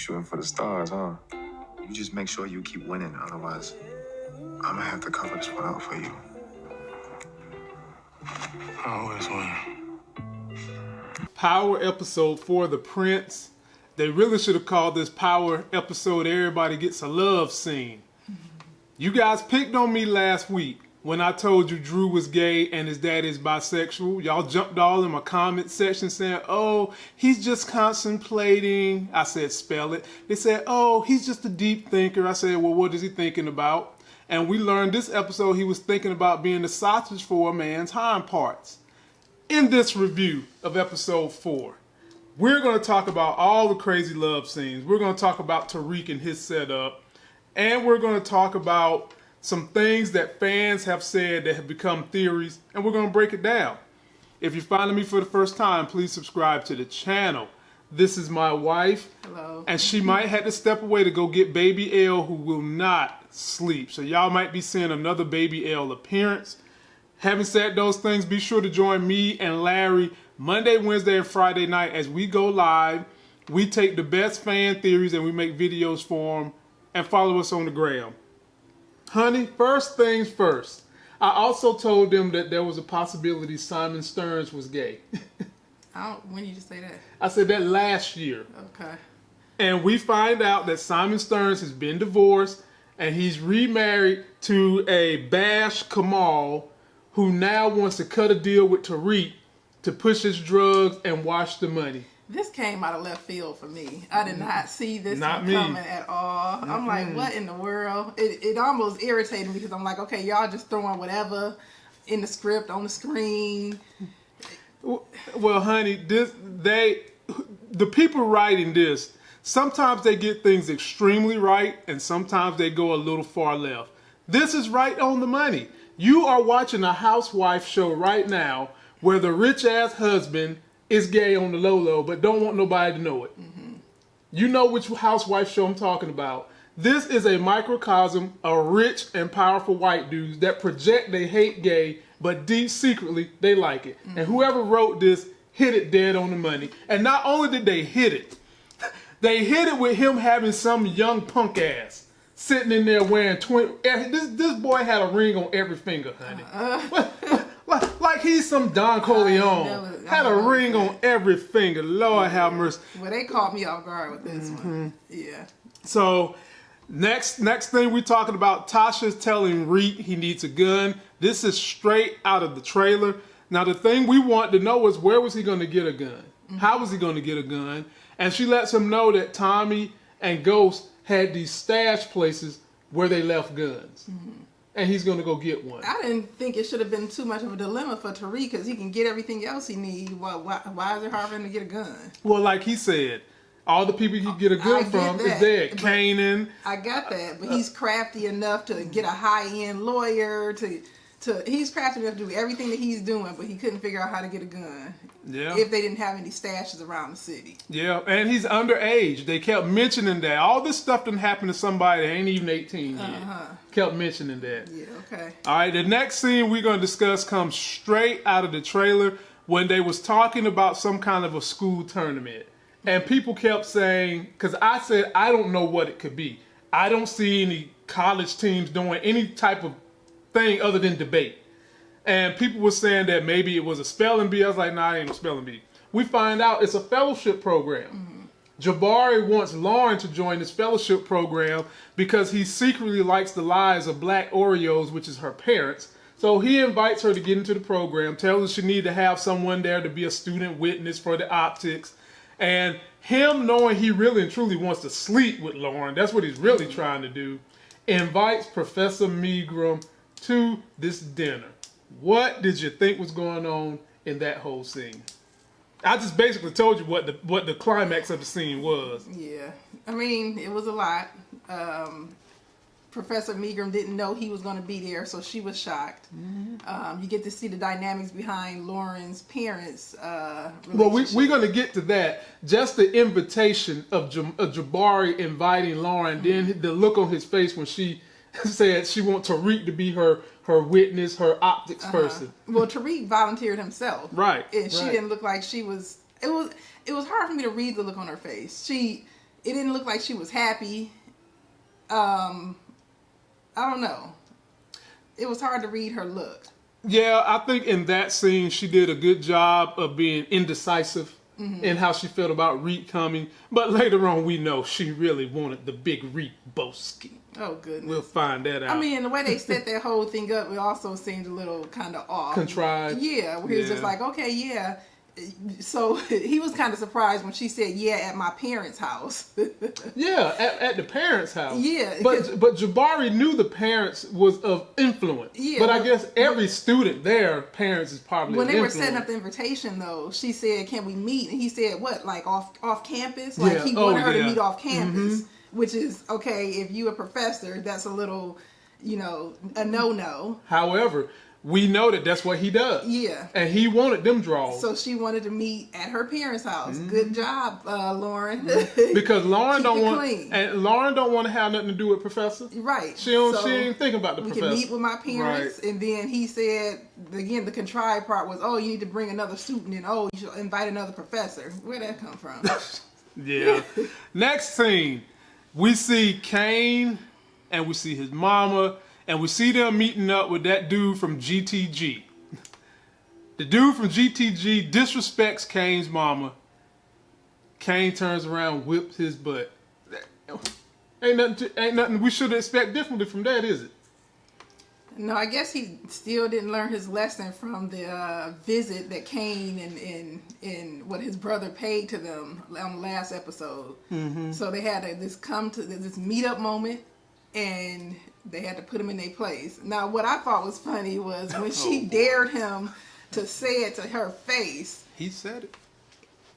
shooting for the stars, huh? You just make sure you keep winning, otherwise, I'm gonna have to cover this one up for you. I always win. Power episode for the Prince. They really should have called this Power episode Everybody Gets a Love Scene. You guys picked on me last week when I told you Drew was gay and his dad is bisexual. Y'all jumped all in my comment section saying, oh, he's just contemplating. I said, spell it. They said, oh, he's just a deep thinker. I said, well, what is he thinking about? And we learned this episode he was thinking about being the sausage for a man's hind parts. In this review of episode four, we're going to talk about all the crazy love scenes. We're going to talk about Tariq and his setup. And we're going to talk about some things that fans have said that have become theories, and we're going to break it down. If you're finding me for the first time, please subscribe to the channel. This is my wife. Hello. And she might have to step away to go get baby L who will not sleep. So y'all might be seeing another baby L appearance. Having said those things, be sure to join me and Larry Monday, Wednesday, and Friday night as we go live. We take the best fan theories and we make videos for them. And follow us on the gram. Honey, first things first. I also told them that there was a possibility Simon Stearns was gay. I don't, when did you say that? I said that last year. Okay. And we find out that Simon Stearns has been divorced and he's remarried to a Bash Kamal who now wants to cut a deal with Tariq to push his drugs and wash the money. This came out of left field for me. I did mm. not see this Not coming at all. I'm like, what in the world? It, it almost irritated me because I'm like, okay, y'all just throwing whatever in the script on the screen. Well, honey, this they the people writing this sometimes they get things extremely right and sometimes they go a little far left. This is right on the money. You are watching a housewife show right now where the rich ass husband is gay on the low low but don't want nobody to know it. Mm-hmm. You know which housewife show I'm talking about. This is a microcosm of rich and powerful white dudes that project they hate gay, but deep secretly they like it. And whoever wrote this hit it dead on the money. And not only did they hit it, they hit it with him having some young punk ass sitting in there wearing twin. Eh, this this boy had a ring on every finger, honey. like, like he's some Don Corleone. Had a ring on every finger. Lord have mercy. Well, they caught me off guard with this Mm-hmm. one. Yeah. So next next thing we're talking about, Tasha's telling Reek he needs a gun. This is straight out of the trailer. Now the thing we want to know is where was he going to get a gun? How was he going to get a gun? And she lets him know that Tommy and Ghost had these stash places where they left guns. And he's going to go get one. I didn't think it should have been too much of a dilemma for Tariq because he can get everything else he needs. Why, why, why is it hard for him to get a gun? Well, like he said, all the people he get a gun from is dead. Canaan. I got that, but uh, he's crafty enough to get a high end lawyer to to he's crafty enough to do everything that he's doing, but he couldn't figure out how to get a gun. Yeah. If they didn't have any stashes around the city. Yeah, and he's underage. They kept mentioning that. All this stuff didn't happen to somebody that ain't even 18 yet. Uh-huh. Kept mentioning that. Yeah, okay. All right, the next scene we're going to discuss comes straight out of the trailer when they was talking about some kind of a school tournament. And people kept saying, because I said, I don't know what it could be. I don't see any college teams doing any type of thing other than debate. And people were saying that maybe it was a spelling bee. I was like, nah, it ain't a spelling bee. We find out it's a fellowship program. Jabari wants Lauren to join this fellowship program because he secretly likes the lives of black Oreos, which is her parents. So he invites her to get into the program, tells her she need to have someone there to be a student witness for the optics. And him knowing he really and truly wants to sleep with Lauren, that's what he's really trying to do, invites Professor Megram to this dinner. What did you think was going on in that whole scene? I just basically told you what the what the climax of the scene was. Yeah. I mean, it was a lot. Um, Professor Megram didn't know he was going to be there, so she was shocked. Mm-hmm. Um, you get to see the dynamics behind Lauren's parents. Uh, Well, we, we're going to get to that. Just the invitation of, of Jabari inviting Lauren, then the look on his face when she said she wants Tariq to be her her witness, her optics person. Well, Tariq volunteered himself. Right, And she right. didn't look like she was. It was. It was hard for me to read the look on her face. She. it didn't look like she was happy. Um, I don't know. It was hard to read her look. Yeah, I think in that scene she did a good job of being indecisive Mm-hmm. in how she felt about Reek coming. But later on, we know she really wanted the big Reek Boski. Oh goodness. We'll find that out. I mean, the way they set that whole thing up, it also seemed a little kind of off. Contrived. Yeah, where he was just like, okay, yeah. So he was kind of surprised when she said, yeah, at my parents' house. yeah, at, at the parents' house. Yeah, but but Jabari knew the parents was of influence. Yeah, but I guess every student there, parents is probably when they were setting up the invitation, though, she said, "Can we meet?" And he said, "What? Like off off campus? Like Yeah. he Oh, wanted her yeah. to meet off mm-hmm. campus, which is okay if you a professor. That's a little, you know, a no no. However, we know that that's what he does. Yeah. And he wanted them draws. So she wanted to meet at her parents' house. Mm-hmm. Good job, uh, Lauren. because Lauren don't want clean. and Lauren don't want to have nothing to do with professor. right. She don't So she ain't thinking about the we professor. can meet with my parents, and then he said again the contrived part was, "Oh, you need to bring another student, and oh, you should invite another professor." Where'd that come from? Yeah. Next scene, we see Cane and we see his mama and we see them meeting up with that dude from GTG. The dude from GTG disrespects Cane's mama. Cane turns around, whips his butt. Ain't nothing, to, ain't nothing we should expect differently from that, is it? No, I guess he still didn't learn his lesson from the uh, visit that Cane and, and and what his brother paid to them on the last episode. Mm-hmm. So they had to, this come to this meet up moment, and they had to put him in their place. Now, what I thought was funny was when she dared him to say it to her face. He said it.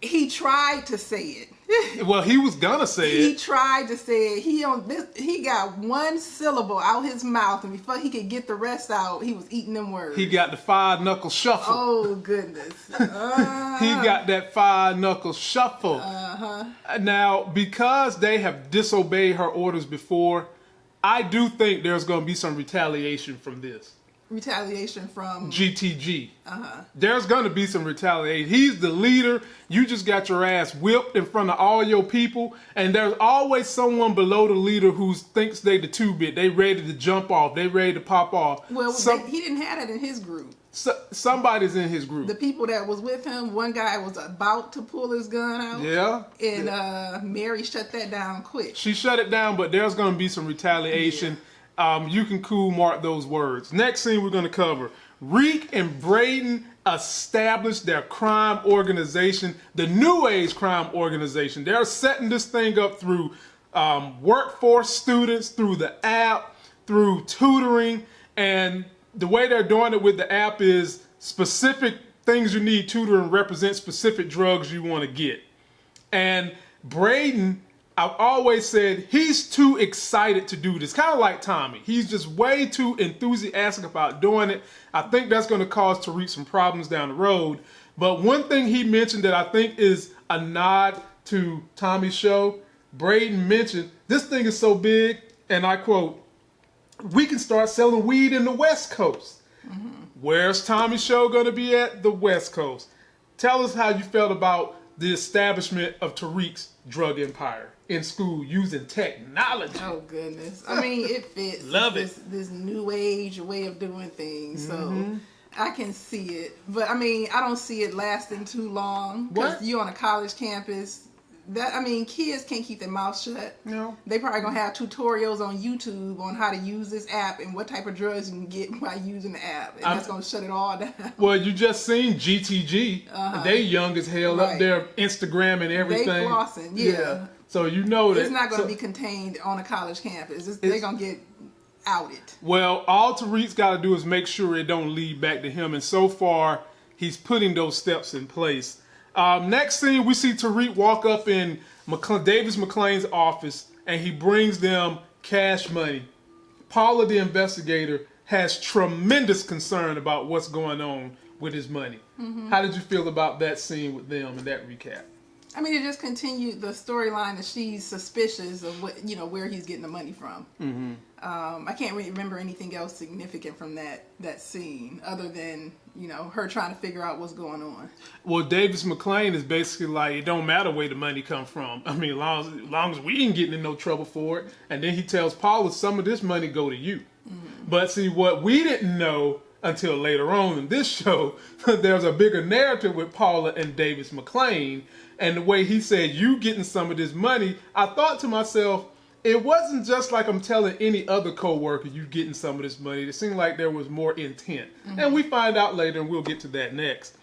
He tried to say it. Well, he was gonna say He it. He tried to say it. He on this. He got one syllable out his mouth, and before he could get the rest out, he was eating them words. He got the five knuckle shuffle. Oh goodness. Uh, He got that five knuckle shuffle. uh-huh. Now, because they have disobeyed her orders before, I do think there's going to be some retaliation from this. retaliation from GTG. uh-huh. There's going to be some retaliation. He's the leader. You just got your ass whipped in front of all your people, and there's always someone below the leader who thinks they the two bit. They ready to jump off. They ready to pop off. Well, Some- they, he didn't have that in his group. So- somebody's in his group. The people that was with him, one guy was about to pull his gun out. yeah. And uh, Mary shut that down quick. She shut it down, but there's going to be some retaliation. Um, you can cool mark those words. Next scene we're going to cover Reek and Brayden established their crime organization, the New Age Crime Organization. They're setting this thing up through um, workforce students, through the app, through tutoring, and the way they're doing it with the app is specific things you need tutoring represent specific drugs you want to get. And Brayden, I've always said he's too excited to do this. Kind of like Tommy. He's just way too enthusiastic about doing it. I think that's going to cause Tariq some problems down the road. But one thing he mentioned that I think is a nod to Tommy's show, Brayden mentioned this thing is so big, and I quote, we can start selling weed in the West Coast. Where's Tommy show going to be at? The West Coast. Tell us how you felt about the establishment of Tariq's drug empire in school using technology. Oh goodness! I mean, it fits. Love this, This new age way of doing things, Mm-hmm. so I can see it. But I mean, I don't see it lasting too long because What? you on a college campus. That I mean, kids can't keep their mouth shut. No. They probably gonna have tutorials on YouTube on how to use this app and what type of drugs you can get by using the app, and I'm- that's gonna shut it all down. Well, you just seen GTG. Uh-huh. They young as hell up Right. there, Instagram and everything. flossing, yeah. So you know that It's not gonna so- be contained on a college campus. It's, they're gonna get outed. Well, all Tariq's got to do is make sure it don't lead back to him, and so far he's putting those steps in place. Um, next scene, we see Tariq walk up in Davis MacLean's office, and he brings them cash money. Paula, the investigator, has tremendous concern about what's going on with his money. How did you feel about that scene with them and that recap? I mean, it just continued the storyline that she's suspicious of what you know where he's getting the money from. Mm-hmm. Um, I can't really remember anything else significant from that that scene other than you know her trying to figure out what's going on. Well, Davis MacLean is basically like it don't matter where the money come from. I mean, long as, long as we ain't getting in no trouble for it. And then he tells Paula some of this money go to you. Mm-hmm. But see, what we didn't know until later on in this show, there's a bigger narrative with Paula and Davis MacLean, and the way he said you getting some of this money. I thought to myself. It wasn't just like I'm telling any other coworker you getting some of this money. It seemed like there was more intent, mm-hmm. and we find out later, and we'll get to that next.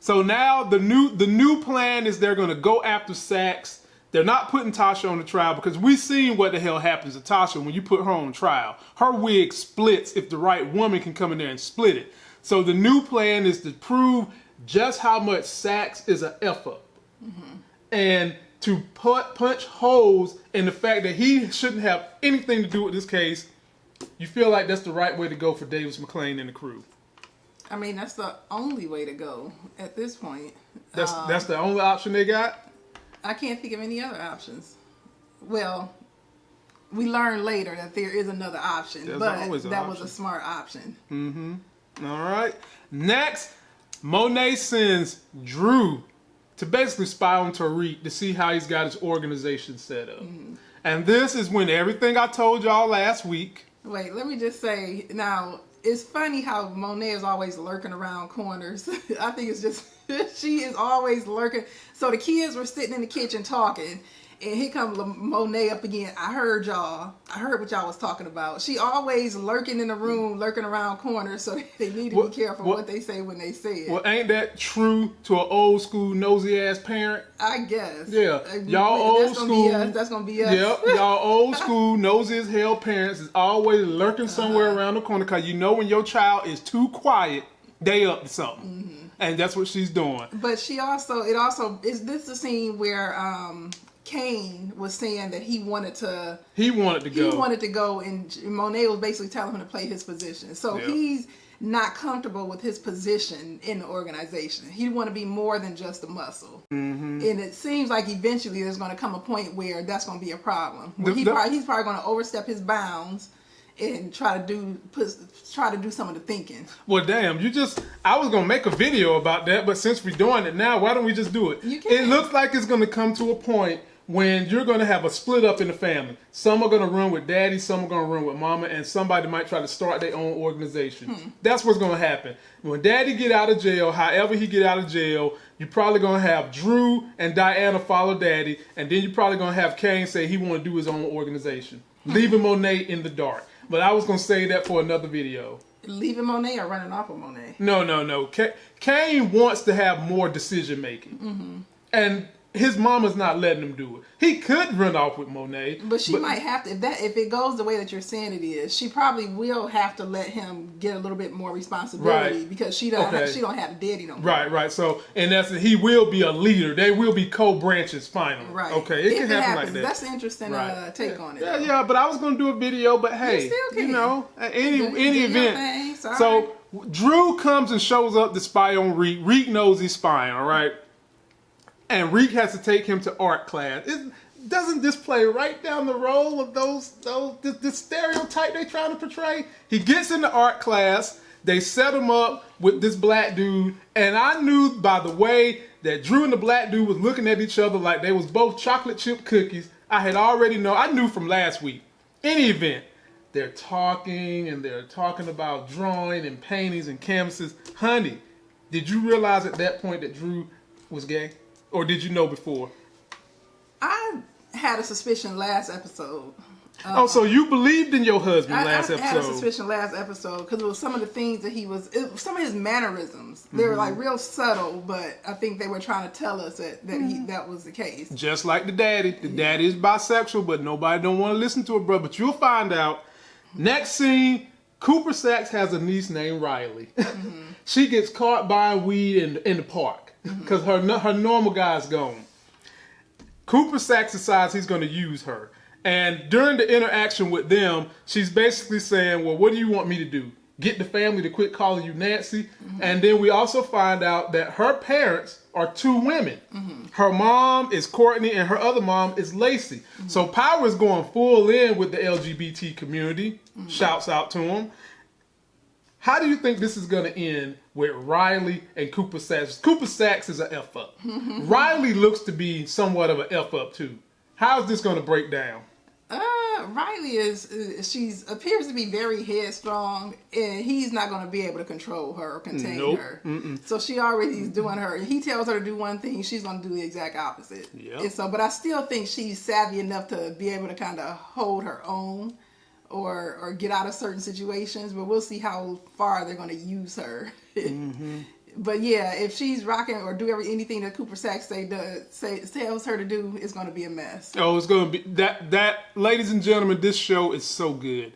So now the new the new plan is they're going to go after Saxe. They're not putting Tasha on the trial because we've seen what the hell happens to Tasha when you put her on trial. Her wig splits if the right woman can come in there and split it. So the new plan is to prove just how much Saxe is an F up. Mm-hmm. And to put, punch holes in the fact that he shouldn't have anything to do with this case. You feel like that's the right way to go for Davis MacLean and the crew. I mean, that's the only way to go at this point. That's Um, that's the only option they got. I can't think of any other options. Well, we learn later that there is another option, There's but that was a smart option. Mm-hmm. All right. Next, Monet sends Drew to basically spy on Tariq to see how he's got his organization set up. And this is when everything I told y'all last week. Wait, let me just say now. It's funny how Monet is always lurking around corners. I think it's just she is always lurking. So the kids were sitting in the kitchen talking, and here comes Monet up again. I heard y'all. I heard what y'all was talking about. She always lurking in the room, lurking around corners. So they need to What- be careful what- what, they say when they say it. Well, ain't that true to an old school nosy ass parent? I guess. Yeah, Uh, y'all that's old gonna Be us. That's gonna be us. Yep, y'all old school nosy as hell parents is always lurking somewhere Uh-huh. around the corner because you know when your child is too quiet, they up to something, Mm-hmm. and that's what she's doing. But she also, it also is this the scene where um Cane was saying that he wanted to, He wanted to he go. He wanted to go, and Monet was basically telling him to play his position. So Yeah. he's not comfortable with his position in the organization. He want to be more than just a muscle. Mm-hmm. And it seems like eventually there's going to come a point where that's going to be a problem. Where The- he the- probably, he's probably going to overstep his bounds and try to do put, try to do some of the thinking. Well, damn, you just. I was gonna make a video about that, but since we're doing it now, why don't we just do it? You It looks like it's gonna come to a point when you're gonna have a split up in the family. Some are gonna run with daddy, some are gonna run with mama, and somebody might try to start their own organization. Hmm. That's what's gonna happen. When daddy get out of jail, however he get out of jail, you're probably gonna have Drew and Diana follow daddy, and then you're probably gonna have Cane say he wanna do his own organization. Hmm. Leaving Monet in the dark. But I was gonna say that for another video. Leaving Monet or running off of Monet. No, no, no. Ka- Cane wants to have more decision making, Mm-hmm. and his mama's not letting him do it. He could run off with Monet, But she might have to if that if it goes the way that you're saying it is, she probably will have to let him get a little bit more responsibility Right. because she don't Okay. she don't have a daddy no more. Right, right. So, in essence, he will be a leader. They will be co-branches finally. Right. Okay, it If can happen happens, like that. That's an interesting Right. uh, take yeah. on it. Yeah, though. yeah. But I was gonna do a video, but hey, still you know, any Do- any event. So Drew comes and shows up to spy on Reek. Reek knows he's spying. All right. And Reek has to take him to art class. It, doesn't this play right down the role of those those this stereotype they're trying to portray? He gets into art class. They set him up with this black dude, and I knew by the way that Drew and the black dude was looking at each other like they was both chocolate chip cookies. I had already know. I knew from last week. Any event, they're talking and they're talking about drawing and paintings and canvases. Honey, did you realize at that point that Drew was gay, or did you know before? I had a suspicion last episode. oh, so you believed in your husband I, last I had a episode? suspicion last episode because it was some of the things that he was, some of his mannerisms. They were Mm-hmm. like real subtle, but I think they were trying to tell us that that Mm-hmm. he that was the case. Just like the daddy. The daddy is bisexual, but nobody don't want to listen to it, bro. But you'll find out. Next scene, Cooper Saxe has a niece named Riley. she gets caught buying weed in, in the park because her her normal guy's gone. Cooper Saxe decides he's going to use her. And during the interaction with them, she's basically saying, Well, what do you want me to do? get the family to quit calling you Nancy. Mm-hmm. And then we also find out that her parents are two women. Mm-hmm. Her mom is Courtney and her other mom is Lacey. Mm-hmm. So Power is going full in with the LGBT community. Shouts out to him. How do you think this is going to end with Riley and Cooper Saxe? Cooper Saxe is an F up. Riley looks to be somewhat of an F up too. How is this going to break down? Uh, Riley is, she's appears to be very headstrong, and he's not going to be able to control her or contain Nope. her. So she already is doing her. He tells her to do one thing, she's going to do the exact opposite. Yep. And so, but I still think she's savvy enough to be able to kind of hold her own, or or get out of certain situations. But we'll see how far they're going to use her. Mm-hmm. But yeah, if she's rocking or do every anything that Cooper Saxe say does say tells her to do, it's going to be a mess. Oh, it's gonna be that that ladies and gentlemen, this show is so good.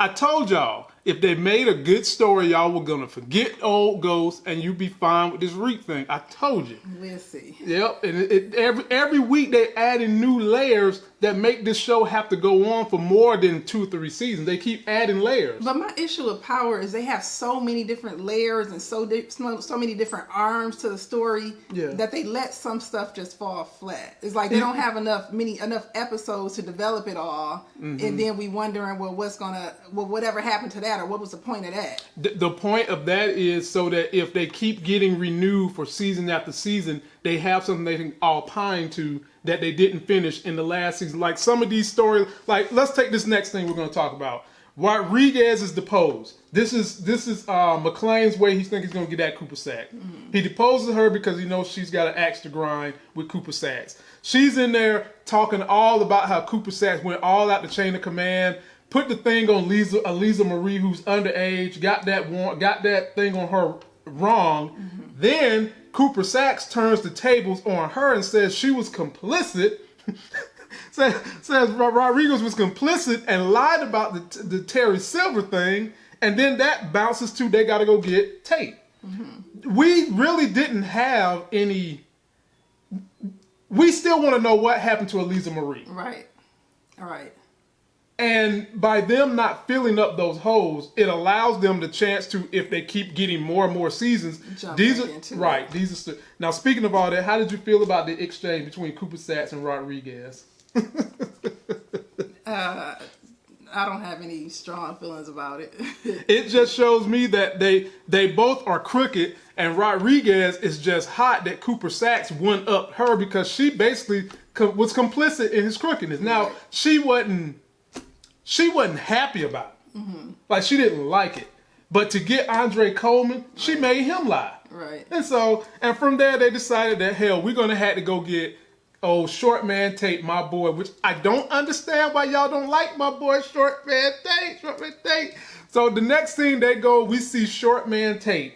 I told y'all if they made a good story, y'all were gonna forget old ghosts and you'd be fine with this Reek thing. I told you. We'll see. Yep, and it, it, every every week they adding new layers that make this show have to go on for more than two three seasons. They keep adding layers. But my issue with Power is they have so many different layers and so so, so many different arms to the story Yeah. that they let some stuff just fall flat. It's like they don't have enough many enough episodes to develop it all, Mm-hmm. and then we wondering well what's gonna well whatever happened to that or what was the point of that? The, the point of that is so that if they keep getting renewed for season after season, they have something they can all pine to that they didn't finish in the last season. Like some of these stories, like let's take this next thing we're going to talk about. Rodriguez is deposed. This is this is uh, MacLean's way. He thinks he's going to get that Cooper Saxe. He deposes her because he knows she's got an axe to grind with Cooper Saxe. She's in there talking all about how Cooper Saxe went all out the chain of command, put the thing on Lisa, Eliza Marie, who's underage, got that warrant, got that thing on her wrong. Then Cooper Saxe turns the tables on her and says she was complicit. says, says Rodriguez was complicit and lied about the, the Terry Silver thing, and then that bounces to they got to go get Tate. Mm-hmm. We really didn't have any. We still want to know what happened to Eliza Marie. Right. All right. And by them not filling up those holes, it allows them the chance to, if they keep getting more and more seasons, Jump these are it. right. These are st- now. Speaking of all that, how did you feel about the exchange between Cooper Saxe and Rodriguez? Uh, I don't have any strong feelings about it. It just shows me that they they both are crooked, and Rodriguez is just hot that Cooper Saxe won up her because she basically co- was complicit in his crookedness. Now Right. she wasn't she wasn't happy about it, Mm-hmm. like she didn't like it. But to get Andre Coleman, she made him lie. right. And so, and from there, they decided that hell, we're gonna have to go get old short man Tate, my boy. Which I don't understand why y'all don't like my boy short man Tate. Short man Tate. So the next scene they go, we see short man Tate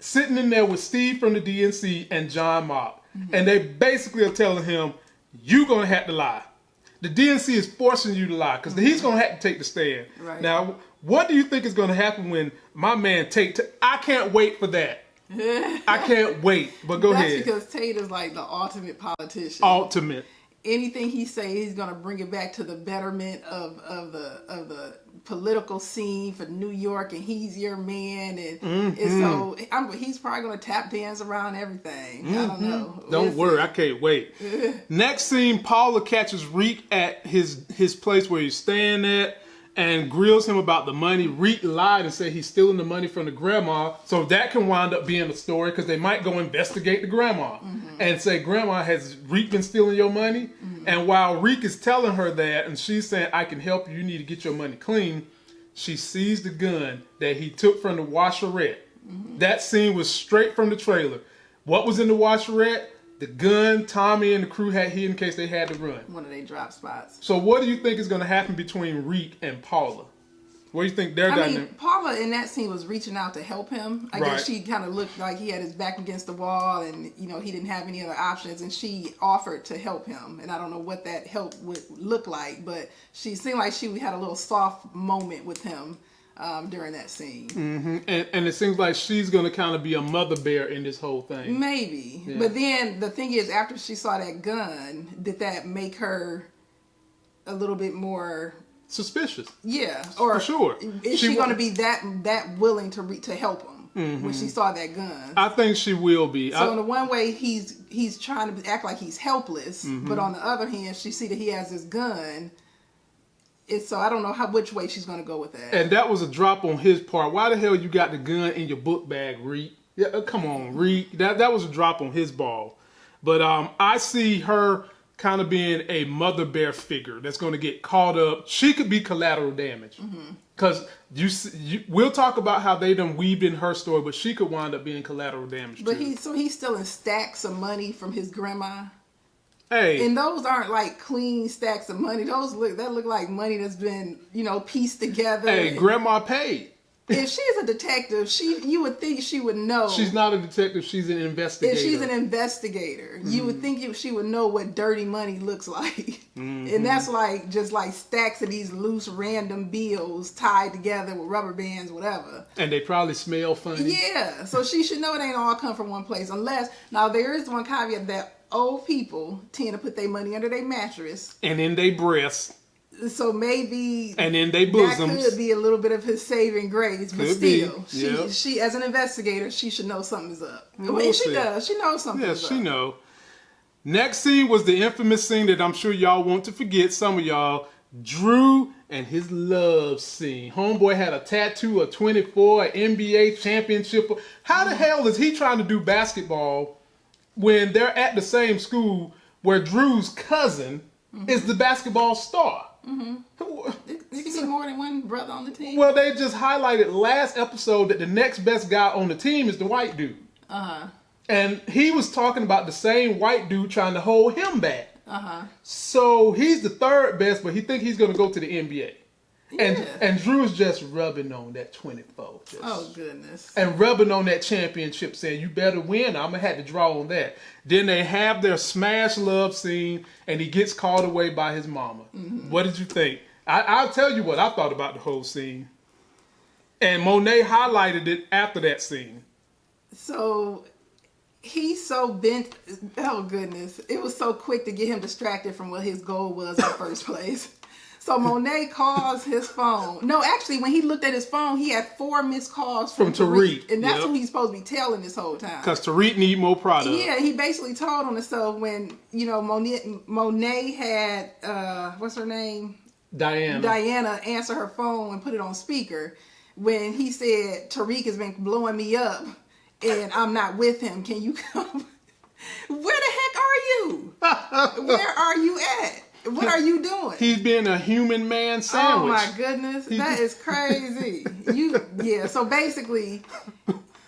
sitting in there with Steve from the DNC and John Mock, and they basically are telling him, "You gonna have to lie." The DNC is forcing you to lie because he's gonna have to take the stand. Right. Now, what do you think is gonna happen when my man Tate? I can't wait for that. I can't wait. But go ahead. That's ahead. because Tate is like the ultimate politician. Ultimate. anything he say he's gonna bring it back to the betterment of, of the of the political scene for New York and he's your man and, Mm-hmm. and so I'm, he's probably gonna tap dance around everything. I don't know. Mm-hmm. Don't We'll worry. I can't wait. Next scene, Paula catches Reek at his his place where he's staying at and grills him about the money. Reek lied and said he's stealing the money from the grandma, so that can wind up being a story because they might go investigate the grandma mm-hmm. and say, "Grandma, has Reek been stealing your money?" Mm-hmm. And while Reek is telling her that, and she's saying, "I can help you. You need to get your money clean," she sees the gun that he took from the washerette. Mm-hmm. That scene was straight from the trailer. What was in the washerette? The gun Tommy and the crew had hid in case they had to run. one of their drop spots. So what do you think is going to happen between Reek and Paula? What do you think I mean, dynamic? Paula in that scene was reaching out to help him. I Right. guess she kind of looked like he had his back against the wall, and you know he didn't have any other options, and she offered to help him. And I don't know what that help would look like, but she seemed like she had a little soft moment with him um, during that scene. And, and it seems like she's going to kind of be a mother bear in this whole thing. Maybe, but then the thing is, after she saw that gun, did that make her a little bit more suspicious. Yeah, or For sure. Is She she, going to be that that willing to re- to help him when she saw that gun? I think she will be. so in I, the one way, he's he's trying to act like he's helpless, Mm-hmm. but on the other hand, she see that he has this gun. It's so I don't know how which way she's going to go with that. and that was a drop on his part. Why the hell you got the gun in your book bag, Reed? Yeah, uh, come on, Reed. That that was a drop on his ball. But um, I see her kind of being a mother bear figure that's going to get caught up. She could be collateral damage. Because you, s- you, we'll talk about how they done weaved in her story, but she could wind up being collateral damage but too. he so he's still in stacks of money from his grandma. Hey, And those aren't like clean stacks of money. Those look that look like money that's been, you know, pieced together. hey, grandma paid. if she's a detective, she you would think she would know. She's not a detective. She's an investigator. if she's an investigator, you Mm-hmm. would think you, she would know what dirty money looks like. Mm-hmm. And that's like just like stacks of these loose random bills tied together with rubber bands, whatever. and they probably smell funny. Yeah, so she should know it ain't all come from one place. Unless now there is one caveat that old people tend to put their money under their mattress. And in their breasts. So maybe And in they that bosoms. could be a little bit of his saving grace, but Could be, still, she yep. she as an investigator, she should know something's up. I We'll mean, she does. She knows something's Yeah, up. she know. Next scene was the infamous scene that I'm sure y'all want to forget. Some of y'all, Drew and his love scene. Homeboy had a tattoo of 24, an NBA championship. How the hell is he trying to do basketball when they're at the same school where Drew's cousin is the basketball star? You can see more than one brother on the team. Well, they just highlighted last episode that the next best guy on the team is the white dude. Uh huh. And he was talking about the same white dude trying to hold him back. Uh huh. So he's the third best, but he think he's gonna go to the NBA. And and Drew's just rubbing on that 24. just- Oh goodness. And rubbing on that championship, saying, You better win. I'm gonna have to draw on that. Then they have their smash love scene, and he gets called away by his mama. Mm-hmm. What did you think? I, I'll tell you what I thought about the whole scene. And Monet highlighted it after that scene. So he's so bent. Oh goodness! It was so quick to get him distracted from what his goal was in the first place. So Monet calls his phone. No, actually, when he looked at his phone, he had four missed calls from, From Tariq, and that's yep. who he's supposed to be telling this whole time. Because Tariq need more product. Yeah, he basically told on himself when you know Monet, Monet had uh, what's her name Diana. Diana answer her phone and put it on speaker when he said Tariq has been blowing me up and I'm not with him. Can you come? Where the heck are you? Where are you at? What are you doing? He's being a human man oh, sandwich. Oh my goodness, that is crazy. You yeah. So basically,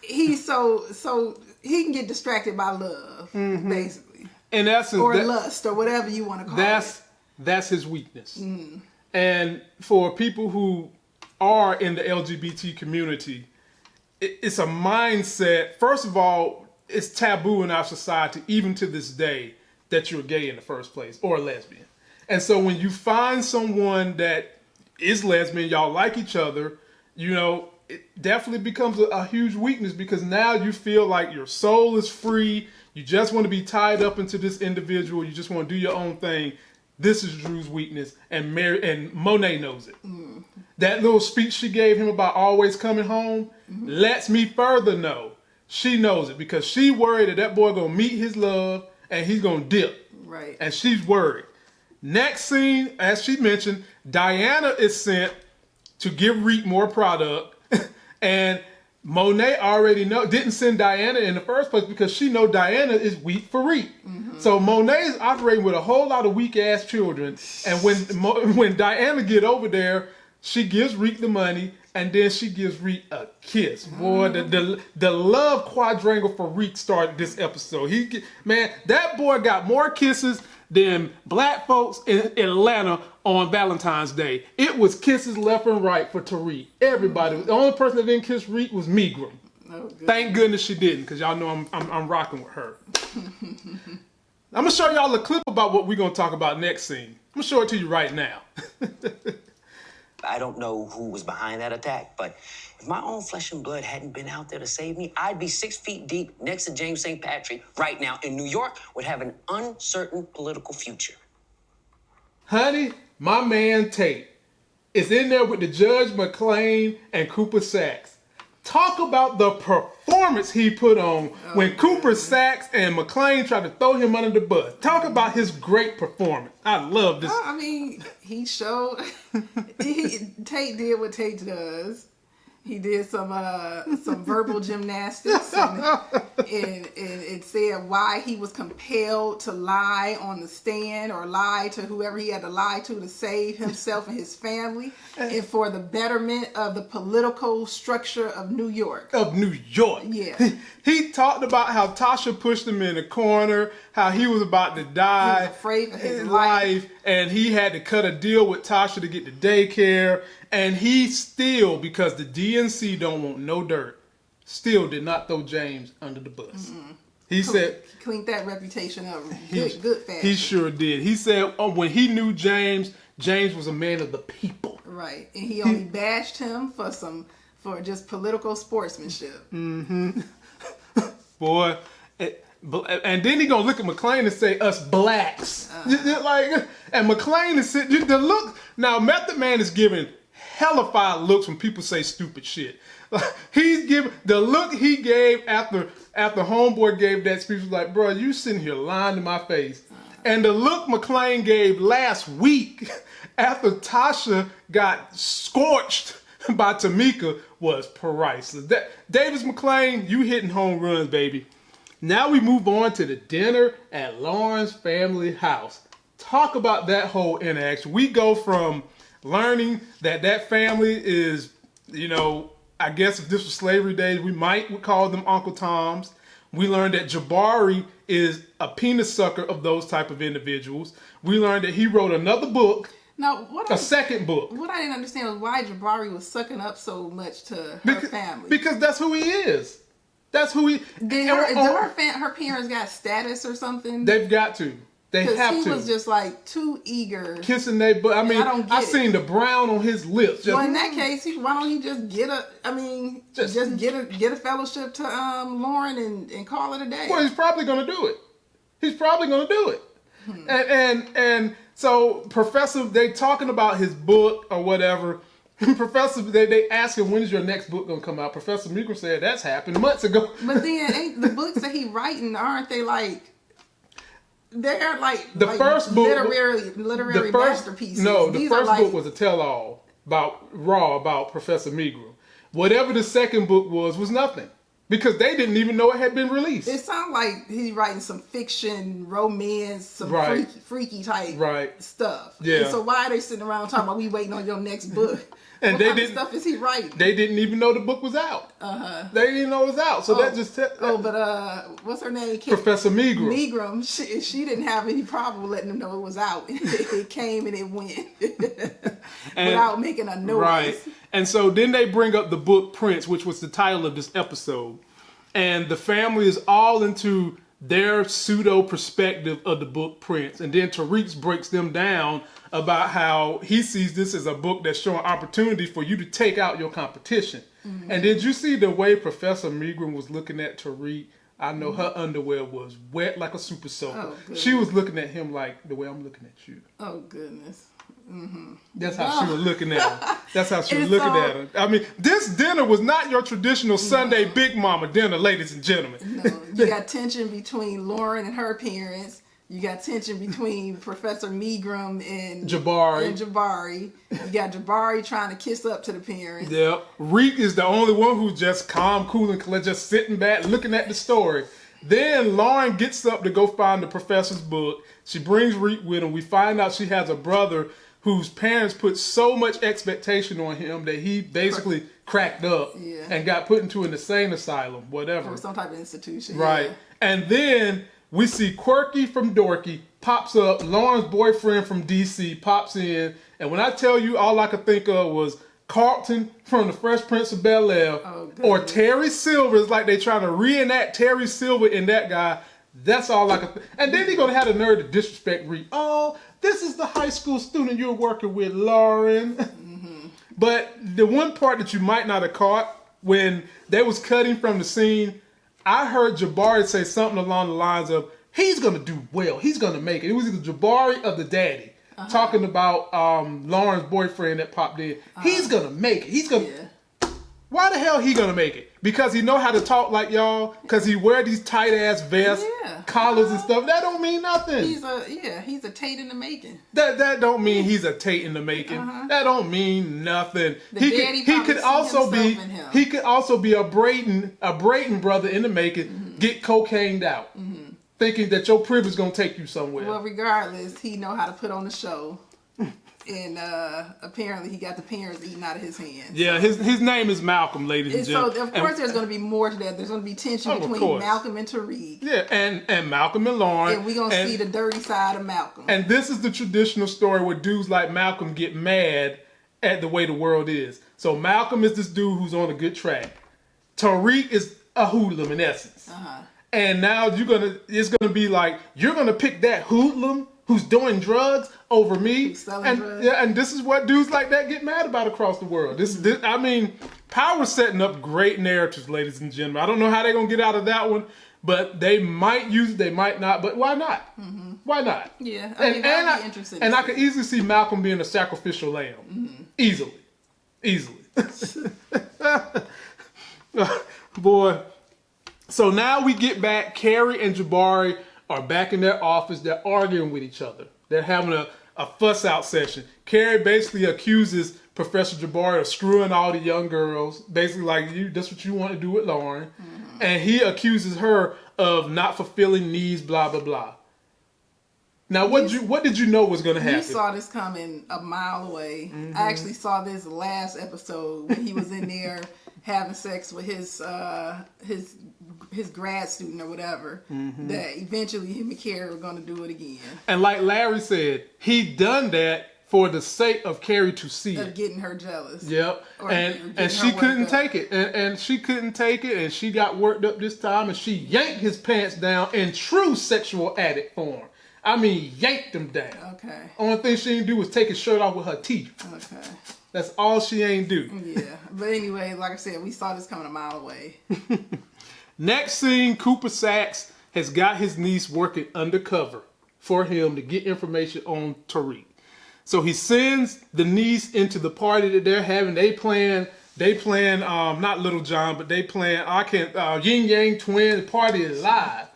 he's so so he can get distracted by love, mm-hmm. basically, In essence, or that- lust, or whatever you want to call that's it. that's that's his weakness. Mm. And for people who are in the LGBT community, it, it's a mindset. First of all, it's taboo in our society, even to this day, that you're gay in the first place or a lesbian. And so when you find someone that is lesbian, y'all like each other, you know, it definitely becomes a, a huge weakness because now you feel like your soul is free. You just want to be tied up into this individual. You just want to do your own thing. This is Drew's weakness, and Mary and Monet knows it. Mm-hmm. That little speech she gave him about always coming home mm-hmm. lets me further know she knows it because she worried that that boy gonna meet his love and he's gonna dip Right. and she's worried. Next scene, as she mentioned, Diana is sent to give Reek more product, and Monet already know didn't send Diana in the first place because she know Diana is weak for Reek. Mm-hmm. So Monet is operating with a whole lot of weak ass children, and when when Diana get over there, she gives Reek the money. And then she gives Reek a kiss. Boy, the, the the love quadrangle for Reek started this episode. He man, that boy got more kisses than black folks in Atlanta on Valentine's Day. It was kisses left and right for Tariq. Everybody. The only person that didn't kiss Reek was Megram. Oh, good. Thank goodness she didn't, because y'all know I'm, I'm I'm rocking with her. I'm gonna show y'all a clip about what we're gonna talk about next scene. I'm gonna show it to you right now. I don't know who was behind that attack, but if my own flesh and blood hadn't been out there to save me, I'd be six feet deep next to James St. Patrick right now in New York, would have an uncertain political future. Honey, my man Tate is in there with the Judge MacLean and Cooper Saxe. Talk about the performance he put on oh, when Cooper Saxe and MacLean tried to throw him under the bus. Talk about his great performance. I love this. I mean, he showed. he, Tate did what Tate does. He did some uh, some verbal gymnastics, and, and, and it said why he was compelled to lie on the stand or lie to whoever he had to lie to to save himself and his family, and for the betterment of the political structure of New York. of New York. Yeah. He, he talked about how Tasha pushed him in a corner, how he was about to die. He was afraid for his in life. And he had to cut a deal with Tasha to get the daycare. And he still, because the DNC don't want no dirt, still did not throw James under the bus. Mm-hmm. He said Cleaned that reputation up he, good, good fashion. he sure did. He said oh, when he knew James, James was a man of the people. Right, and he only bashed him for some for just political sportsmanship. Mm-hmm. boy. And then he gonna look at MacLean and say us blacks, uh. just like, and MacLean is sitting. The look now, Method Man is giving hellified looks when people say stupid shit. He's giving the look he gave after after Homeboy gave that speech was like, bro, you sitting here lying to my face. Uh. And the look MacLean gave last week after Tasha got scorched by Tamika was priceless. That, Davis MacLean, you hitting home runs, baby. Now we move on to the dinner at Lauren's family house. Talk about that whole interaction. We go from learning that that family is, you know, I guess if this was slavery days, we might call them Uncle Toms. We learned that Jabari is a penis sucker of those type of individuals. We learned that he wrote another book, Now, what a I, second book. what I didn't understand was why Jabari was sucking up so much to her Because, family. because that's who he is. That's who he. did her, did her, her parents got status or something? They've got to. They have he to. was just like too eager. kissing they but I mean I don't I seen the brown on his lips. Just, well, in that case, he, why don't he just get a? I mean, Just- just, get a get a fellowship to um Lauren and, and call it a day. well, he's probably gonna do it. He's probably gonna do it. Hmm. And and and so Professor, they talking about his book or whatever. Professor, they, they ask him when is your next book gonna come out. Professor Meeker said that's happened months ago. But then ain't the books that he writing aren't they like they're like The like first book- literary literary the first masterpieces. no, the These first like, book was a tell-all about Raw about Professor Meagram. Whatever the second book was was nothing because they didn't even know it had been released. It sounds like he's writing some fiction, romance, some Right. freaky, freaky type Right. stuff. Yeah. And so why are they sitting around talking about we waiting on your next book? And what they kind didn't- stuff is he writing? they didn't even know the book was out. Uh-huh. They didn't know it was out. So that just te- oh, but uh, what's her name? Kim- Professor Meagram. Meagram, she, she didn't have any problem letting them know it was out. it came and it went without making a noise. Right. And so then they bring up the book Prince, which was the title of this episode. And the family is all into their pseudo perspective of the book Prince. And then Tariq breaks them down about how he sees this as a book that's showing opportunity for you to take out your competition. Mm-hmm. And did you see the way Professor Megram was looking at Tariq? I know her underwear was wet like a super soaker. Mm-hmm. Oh, she was looking at him like the way I'm looking at you. Oh goodness. That's how she was looking at him. That's how she was looking at him. I mean, this dinner was not your traditional Sunday Big Mama dinner, ladies and gentlemen. No, you got tension between Lauren and her parents. You got tension between Professor Meagram and Jabari. And Jabari. You got Jabari trying to kiss up to the parents. Yep. Reek is the only one who's just calm, cool, and collected, just sitting back, looking at the story. Then Lauren gets up to go find the professor's book. She brings Reek with him. We find out she has a brother whose parents put so much expectation on him that he basically cracked up Yeah. and got put into an insane asylum, whatever. Or some type of institution. Right. yeah. And then we see Quirky from Dorky pops up. Lauren's boyfriend from DC pops in. And when I tell you, all I could think of was Carlton from The Fresh Prince of Bel Air Oh, or. Terry Silver. It's like they trying to reenact Terry Silver in that guy. That's all I could think. And then they're going to have the nerve to disrespect Reed. Oh, this is the high school student you're working with, Lauren. Mm-hmm. But the one part that you might not have caught when they was cutting from the scene, I heard Jabari say something along the lines of, "He's gonna do well. He's gonna make it." It was either Jabari or the daddy. talking about um, Lauren's boyfriend that popped in. He's gonna make it. He's gonna. Yeah. Why the hell he gonna make it? Because he know how to talk like y'all. Because he wear these tight ass vests, Yeah. collars and stuff. That don't mean nothing. He's a yeah, he's a Tate in the making. That that don't mean he's a Tate in the making. That don't mean nothing. Uh-huh. The he daddy could he could also be himself in him. he could also be a Brayden a Brayden brother in the making. Mm-hmm. Get cocained out, thinking that your privilege is gonna take you somewhere. Well, regardless, he know how to put on the show, and uh apparently he got the parents eating out of his hands. yeah, his his name is Malcolm, ladies and And so gentlemen. of And- course there's going to be more to that. There's going to be tension Oh, between. Malcolm and Tariq, yeah, and and Malcolm and Lauren. and we're going to and- see the dirty side of Malcolm. And this is the traditional story where dudes like Malcolm get mad at the way the world is. So Malcolm is this dude who's on a good track. Tariq is a hoodlum in essence. Uh-huh. And now you're gonna it's gonna be like you're gonna pick that hoodlum who's doing drugs over me. And drugs. yeah, and this is what dudes like that get mad about across the world. This, this I mean, power's setting up great narratives, ladies and gentlemen. I don't know how they're gonna get out of that one, but they might use it, they might not. But why not? Mm-hmm. Why not? Yeah, I mean, and I'd be I, interested and I could easily see Malcolm being a sacrificial lamb, mm-hmm. easily, easily. Boy, so now we get back. Carrie and Jabari are back in their office. They're arguing with each other. They're having a, a fuss out session. Carrie basically accuses Professor Jabari of screwing all the young girls. Basically, like you, that's what you want to do with Lauren. And he accuses her of not fulfilling needs. Blah blah blah. Now, what you what did you know was going to happen? you saw this coming a mile away. Mm-hmm. I actually saw this last episode when he was in there having sex with his uh, his his grad student or whatever. Mm-hmm. That eventually him and Carrie were going to do it again. and like Larry said, he done that for the sake of Carrie to see Of it. getting her jealous. Yep. Or and and she couldn't take it. And, and she couldn't take it and she got worked up this time and she yanked his pants down in true sexual addict form. I mean yanked them down. Okay. Only thing she didn't do was take his shirt off with her teeth. Okay. That's all she ain't do. Yeah. But anyway, like I said, we saw this coming a mile away. Next scene, Cooper Saxe has got his niece working undercover for him to get information on Tariq. So he sends the niece into the party that they're having. They plan, they plan, um, not Little John, but they plan. I can't. Uh, Yin Yang Twin. The party is live.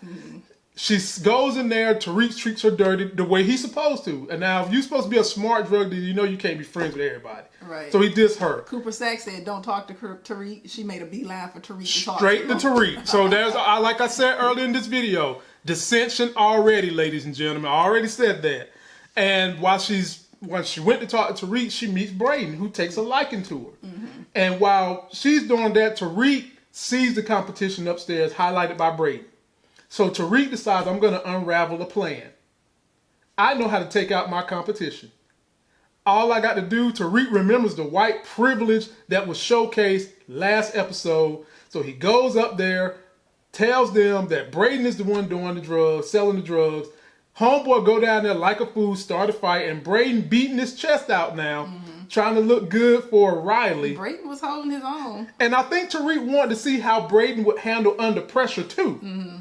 She goes in there. Tariq treats her dirty the way he's supposed to. And now, if you're supposed to be a smart drug dealer, you know you can't be friends with everybody. Right. So he dissed her. Cooper Saxe said, "Don't talk to Tariq." She made a beeline for Tariq to talk Straight to to. Tariq. So there's, I like I said earlier in this video, dissension already, ladies and gentlemen. I already said that. And while she's when she went to talk to Tariq, she meets Brayden, who takes a liking to her. Mm-hmm. And while she's doing that, Tariq sees the competition upstairs, highlighted by Brayden. So Tariq decides, I'm going to unravel a plan. I know how to take out my competition. All I got to do, Tariq remembers the white privilege that was showcased last episode. So he goes up there, tells them that Brayden is the one doing the drugs, selling the drugs. Homeboy go down there like a fool, start a fight, and Brayden beating his chest out now, mm-hmm. trying to look good for Riley. Brayden was holding his own. And I think Tariq wanted to see how Brayden would handle under pressure too. Mm-hmm.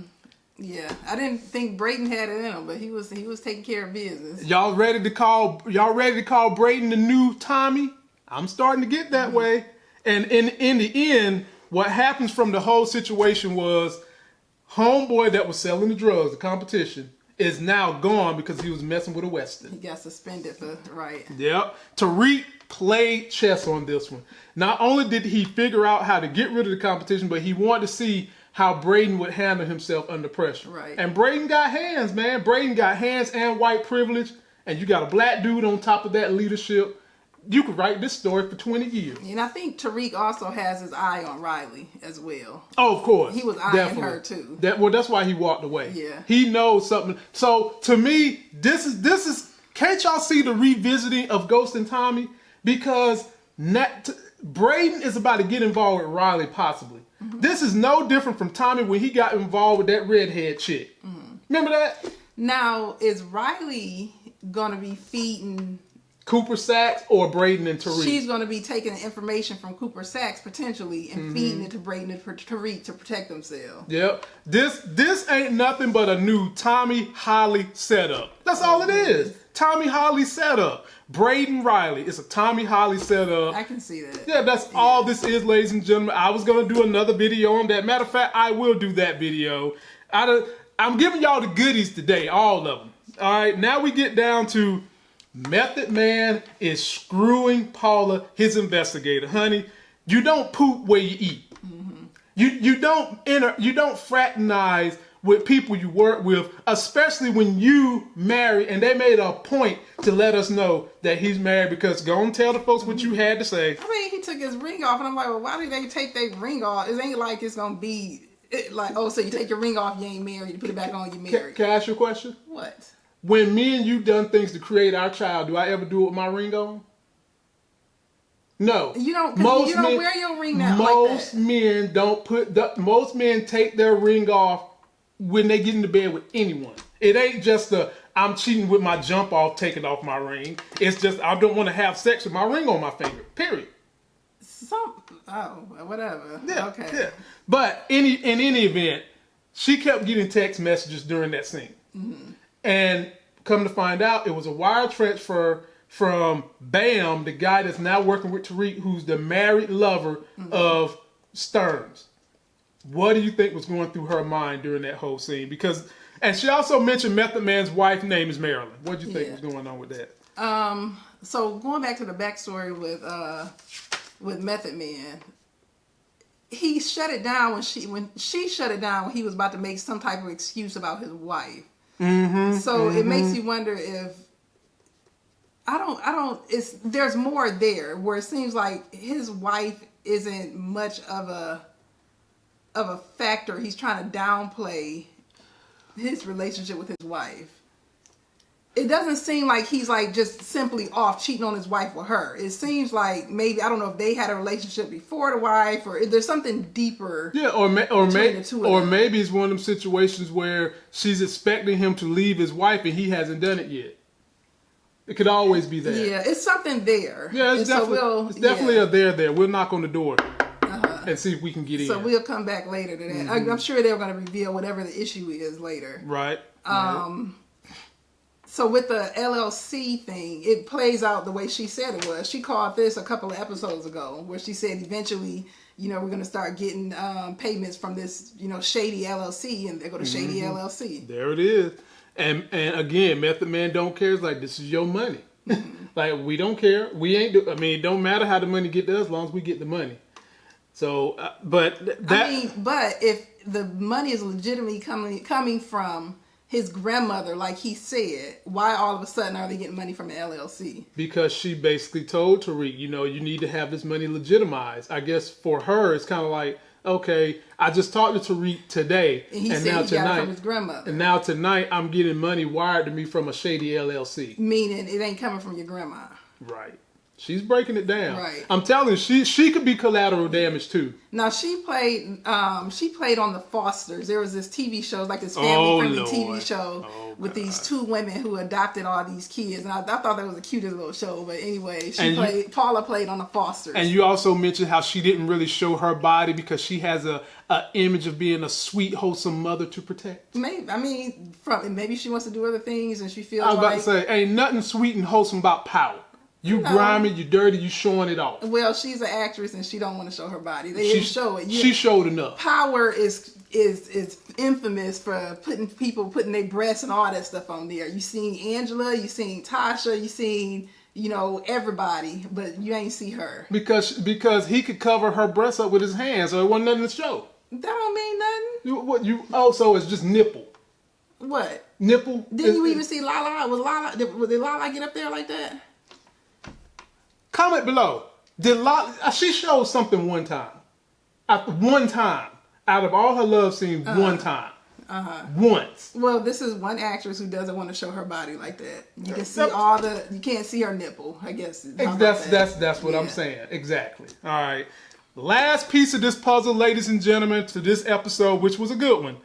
Yeah, I didn't think Brayden had it in him, but he was he was taking care of business. Y'all ready to call y'all ready to call Brayden the new Tommy? I'm starting to get that mm-hmm. way. And in in the end, what happens from the whole situation was homeboy that was selling the drugs, the competition, is now gone because he was messing with a Weston. He got suspended for right. Yep. Tariq played chess on this one. Not only did he figure out how to get rid of the competition, but he wanted to see how Brayden would handle himself under pressure. Right. And Brayden got hands, man. Brayden got hands and white privilege. And you got a black dude on top of that leadership. You could write this story for 20 years. And I think Tariq also has his eye on Riley as well. Oh, of course. He was eyeing her, too. That well, that's why he walked away. Yeah. He knows something. So to me, this is this is can't y'all see the revisiting of Ghost and Tommy? Because Nat, Brayden is about to get involved with Riley possibly. Mm-hmm. This is no different from Tommy when he got involved with that redhead chick. Mm-hmm. Remember that? Now is Riley gonna be feeding Cooper Saxe or Brayden and Tariq. She's going to be taking the information from Cooper Saxe potentially and mm-hmm. feeding it to Brayden and Tariq to protect themselves. Yep. This this ain't nothing but a new Tommy Holly setup. That's all it is. Mm-hmm. Tommy Holly setup. Brayden Riley. It's a Tommy Holly setup. I can see that. Yeah, that's all this is, ladies and gentlemen. I was gonna do another video on that. Matter of fact, I will do that video. I I'm giving y'all the goodies today, all of them. All right, now we get down to Method Man is screwing Paula, his investigator. Honey, you don't poop where you eat. You you don't enter you don't fraternize with people you work with, especially when you marry and they made a point to let us know that he's married because go and tell the folks what you had to say. I mean, he took his ring off, and I'm like, well, why did they take their ring off? It ain't like it's gonna be it, like, oh, so you take your ring off, you ain't married, you put it back on, you Can, married. can I ask you a question? What? When me and you done things to create our child, do I ever do it with my ring on? No. You don't- 'cause you don't wear your ring out Most that. men don't put the, most men take their ring off when they get into bed with anyone. It ain't just the I'm cheating with my jump off, taking off my ring. It's just I don't want to have sex with my ring on my finger. Period. Some oh, whatever. Yeah. okay. Yeah. But any in any event, she kept getting text messages during that scene, mm-hmm. And come to find out, it was a wire transfer from Bam, the guy that's now working with Tariq, who's the married lover of Stearns. What do you think was going through her mind during that whole scene? Because, and she also mentioned Method Man's wife name is Marilyn. What do you think Yeah. was going on with that? Um. So going back to the backstory with uh with Method Man, he shut it down when she when she shut it down when he was about to make some type of excuse about his wife. Mm-hmm, so it makes you wonder if I don't I don't it's there's more there where it seems like his wife isn't much of a of a factor. He's trying to downplay his relationship with his wife it doesn't seem like he's like just simply off cheating on his wife with her. It seems like maybe I don't know if they had a relationship before the wife or if there's something deeper. Yeah, or or may- two of or them. maybe it's one of them situations where she's expecting him to leave his wife and he hasn't done it yet. It could always be that. Yeah, it's something there. Yeah, it's And so definitely we'll- it's definitely yeah. Uh-huh. a there there. We'll knock on the door and see if we can get So in. So we'll come back later to that. Mm-hmm. I- I'm sure they're going to reveal whatever the issue is later. right. Um, So with the LLC thing, it plays out the way she said it was. She called this a couple of episodes ago, where she said eventually, you know, we're going to start getting um, payments from this, you know, shady LLC, and they go to shady Mm-hmm. LLC. There it is. And and again, Method Man don't care. It's like this is your money. like we don't care. We ain't. Do, I mean, it don't matter how the money get to us, as long as we get the money. So, uh, but th- that I mean, but if the money is legitimately coming coming from his grandmother, like he said, why all of a sudden are they getting money from the LLC? because she basically told Tariq, you know, you need to have this money legitimized. I guess for her, it's kind of like, okay, I just talked to Tariq today, And he and said now he got it tonight, from his grandmother. and now tonight, I'm getting money wired to me from a shady LLC. Meaning it ain't coming from your grandma. Right. She's breaking it down. Right. I'm telling you, she she could be collateral damage too. Now she played um she played on the Fosters. There was this TV show, like this family Oh, friendly Lord. TV show Oh, with these two women who adopted all these kids. And I, I thought that was the cutest little show. But anyway, she And you- played Paula played on the Fosters. And you also mentioned how she didn't really show her body because she has a, a image of being a sweet, wholesome mother to protect. maybe I mean from maybe she wants to do other things and she feels I was about like to say, ain't nothing sweet and wholesome about power. You grimy, you dirty, you showing it off. well, she's an actress and she don't want to show her body. They She, didn't show it. You- she showed enough. power is is is infamous for putting people putting their breasts and all that stuff on there. You seen Angela, you seen Tasha, you seen you know everybody, but you ain't see her. Because because he could cover her breasts up with his hands, so it wasn't nothing to show. That don't mean nothing. You, what you oh, also it's just nipple, What? nipple. Didn't you It- even see Lala? Was Lala? Did, was did Lala get up there like that? Comment below. Did uh, she showed something one time? At one time, out of all her love scenes, Uh-huh. one time, uh-huh. once. Well, this is one actress who doesn't want to show her body like that. You can see all the. You can't see her nipple. I guess. That's that? that's that's what I'm saying. Exactly. All right. Last piece of this puzzle, ladies and gentlemen, to this episode, which was a good one.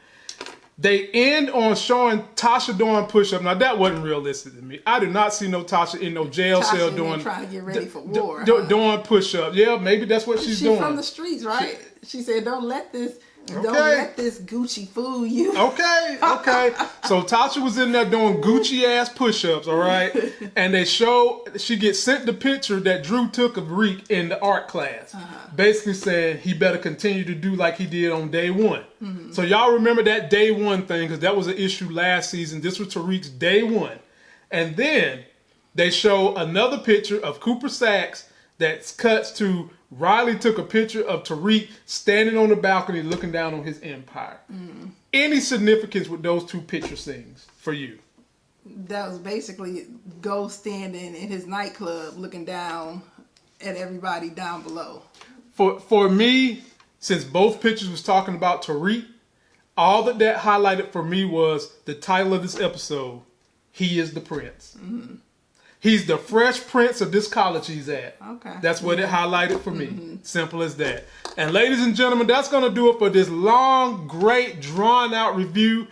They end on showing Tasha doing push-up. Now that wasn't realistic to me. I did not see no Tasha in no jail Tasha cell doing trying to get ready for war, huh? doing push-up. Yeah, maybe that's what she's She's doing. from the streets, right? She said, "Don't let this, don't let this Gucci fool you." Okay, okay. So Tasha was in there doing Gucci ass push ups, all right? And they show she gets sent the picture that Drew took of Reek in the art class. Uh-huh. Basically saying he better continue to do like he did on day one. Mm-hmm. So y'all remember that day one thing because that was an issue last season. This was Tariq's day one. And then they show another picture of Cooper Saxe that cuts to Riley took a picture of Tariq standing on the balcony looking down on his empire. Mm. Any significance with those two picture things for you? That was basically Ghost standing in his nightclub, looking down at everybody down below. For for me, since both pictures was talking about Tariq, all that that highlighted for me was the title of this episode. He is the prince. Mm-hmm. He's the fresh prince of this college he's at. Okay. That's what it mm-hmm. highlighted for me. Mm-hmm. Simple as that. And ladies and gentlemen, that's going to do it for this long, great, drawn out review.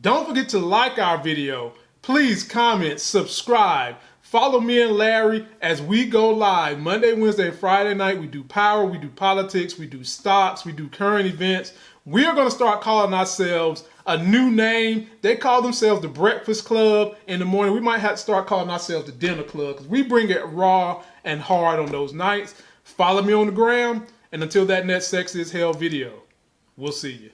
Don't forget to like our video. Please comment, subscribe. Follow me and Larry as we go live Monday, Wednesday, Friday night. We do power, we do politics, we do stocks, we do current events. We are going to start calling ourselves a new name. They call themselves the Breakfast Club in the morning. We might have to start calling ourselves the Dinner Club because we bring it raw and hard on those nights. Follow me on the gram. And until that next Sex is Hell video, we'll see you.